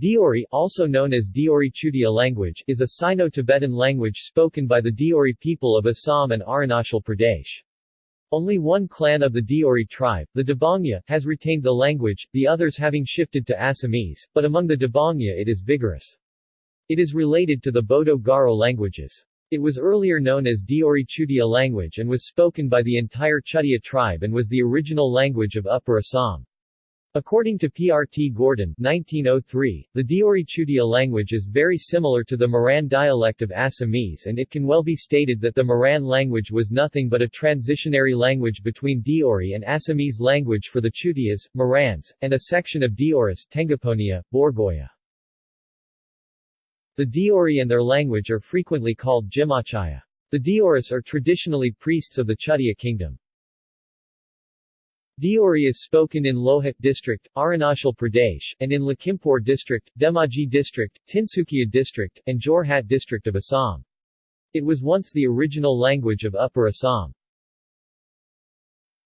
Deori, also known as Deori Chutia language, is a Sino-Tibetan language spoken by the Deori people of Assam and Arunachal Pradesh. Only one clan of the Deori tribe, the Dibongiya, has retained the language, the others having shifted to Assamese, but among the Dibongiya it is vigorous. It is related to the Bodo-Garo languages. It was earlier known as Deori Chutia language and was spoken by the entire Chutia tribe and was the original language of Upper Assam. According to P. R. T. Gurdon 1903, the Deori Chutia language is very similar to the Moran dialect of Assamese and it can well be stated that the Moran language was nothing but a transitionary language between Deori and Assamese language for the Chutias, Morans, and a section of Deoris Tengaponia, Borgoya. The Deori and their language are frequently called Jimachaya. The Deoris are traditionally priests of the Chutia kingdom. Deori is spoken in Lohit district, Arunachal Pradesh, and in Lakhimpur district, Dhemaji district, Tinsukia district, and Jorhat district of Assam. It was once the original language of Upper Assam.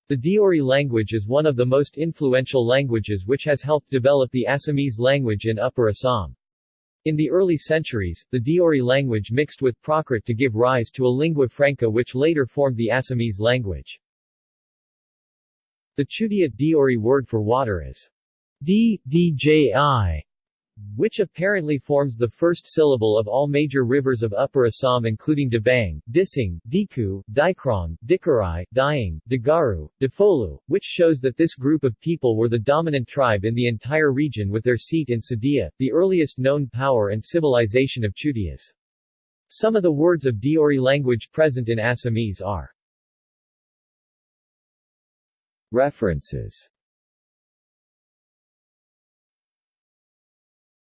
The Deori language is one of the most influential languages which has helped develop the Assamese language in Upper Assam. In the early centuries, the Deori language mixed with Prakrit to give rise to a lingua franca which later formed the Assamese language. The Chutia Deori word for water is D, DJI, which apparently forms the first syllable of all major rivers of Upper Assam including Dibang, Dising, Diku, Dikrong, Dikarai, Diang, Dagaru, Dafolu, which shows that this group of people were the dominant tribe in the entire region with their seat in Sadiya, the earliest known power and civilization of Chutias. Some of the words of Deori language present in Assamese are References